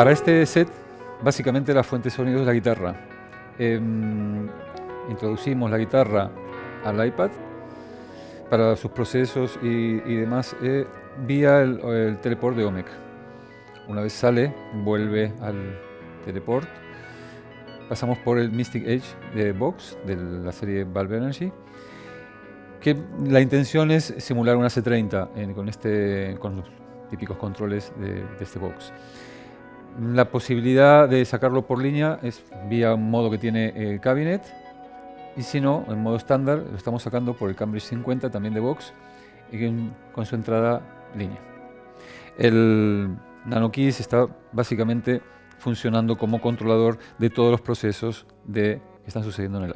Para este set, básicamente la fuente de sonido es la guitarra. Em, introducimos la guitarra al iPad para sus procesos y, demás eh, vía el, teleport de OMEC. Una vez sale, vuelve al teleport. Pasamos por el Mystic Edge de Vox, de la serie Valve Energy, que la intención es simular una C30 con, este, con los típicos controles de, este Vox. La posibilidad de sacarlo por línea es vía un modo que tiene eh, Cabinet, y si no, en modo estándar, lo estamos sacando por el Cambridge 50 también de Vox y con su entrada línea. El NanoKeys está básicamente funcionando como controlador de todos los procesos de, que están sucediendo en el